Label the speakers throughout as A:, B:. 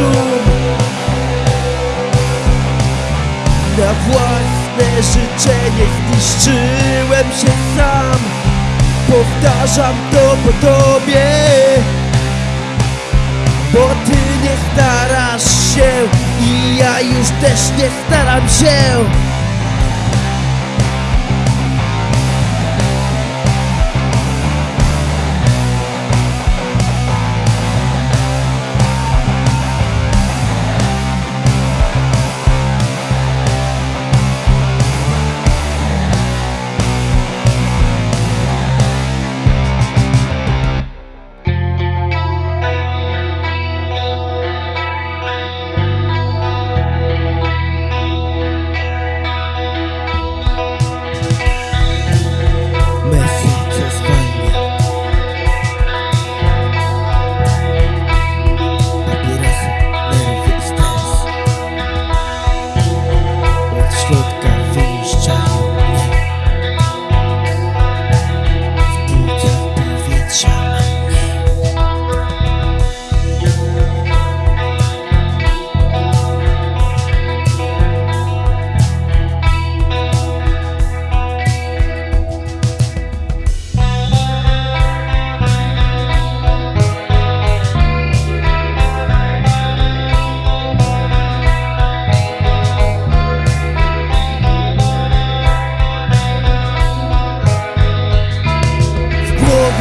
A: Szum Na własne życzenie zniszczyłem się sam. Powtarzam to po tobie Bo ty nie starasz się I ja już też nie staram się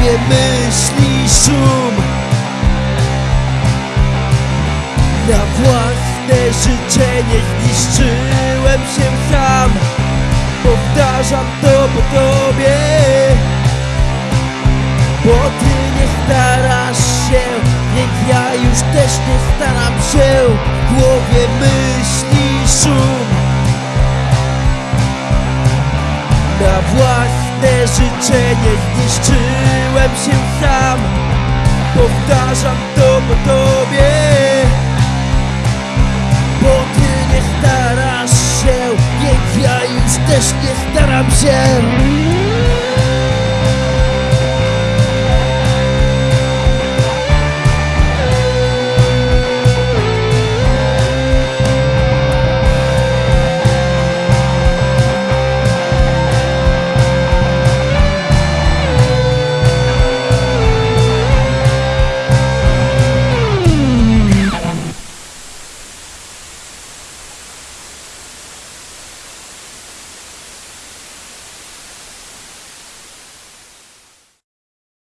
A: głowie myśli szum. Na własne życzenie zniszczyłem się sam. Powtarzam to po tobie. Bo ty nie starasz się Więc ja już też nie staram się. W głowie myśli szum. Na własne życzenie zniszczyłem Czułem się sam Powtarzam to po tobie. Bo ty nie starasz się więc ja już też nie staram się.